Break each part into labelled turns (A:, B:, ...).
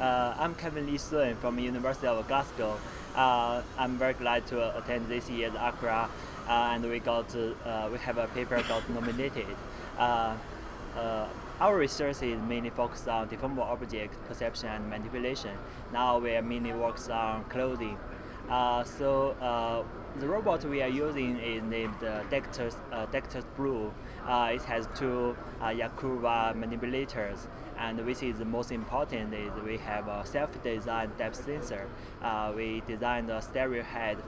A: Uh, I'm Kevin Lee Sun from University of Glasgow. Uh, I'm very glad to attend this year's ACRA, uh, and we got uh, we have a paper got nominated. Uh, our research is mainly focused on deformable object perception and manipulation. Now we are mainly works on clothing. So the robot we are using is named uh, Dectus, uh, Blue. Uh, it has two uh, manipulators, and which is the most important is we have a self-designed depth sensor. Uh, we designed a stereo head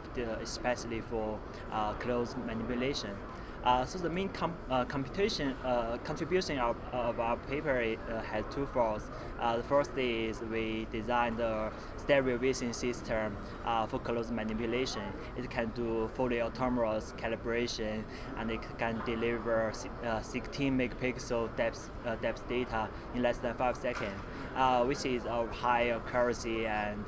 A: especially for uh, close manipulation. Uh, so the main com uh, computation uh, contribution of, of, our paper uh, has two folds. Uh, the first is we designed the stereo vision system for close manipulation. It can do fully autonomous calibration and it can deliver 16 megapixel depth, depth data in less than 5 seconds, which is of high accuracy and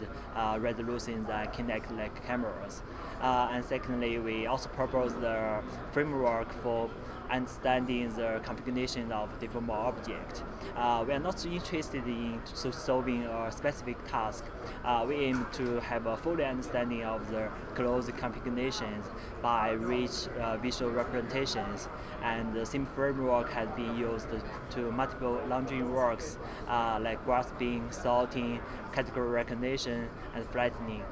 A: resolution than Kinect-like cameras. and secondly, we also propose the framework for understanding the configuration of different objects. Uh, we are not interested in solving a specific task. Uh, we aim to have a full understanding of the closed configurations by rich uh, visual representations. And the same framework has been used to multiple laundering works uh, like grasping, sorting, category recognition, and flattening.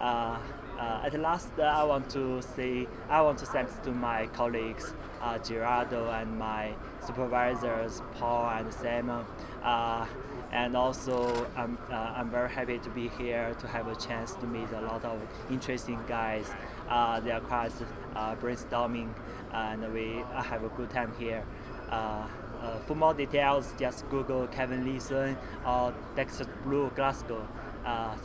A: Uh, uh, at last, uh, I want to say I want to thanks to my colleagues uh, Gerardo and my supervisors Paul and Simon, uh, and also I'm uh, I'm very happy to be here to have a chance to meet a lot of interesting guys. They are quite brainstorming, and we have a good time here. for more details, just Google Kevin Lee Sun or Dexter Blue Glasgow. thank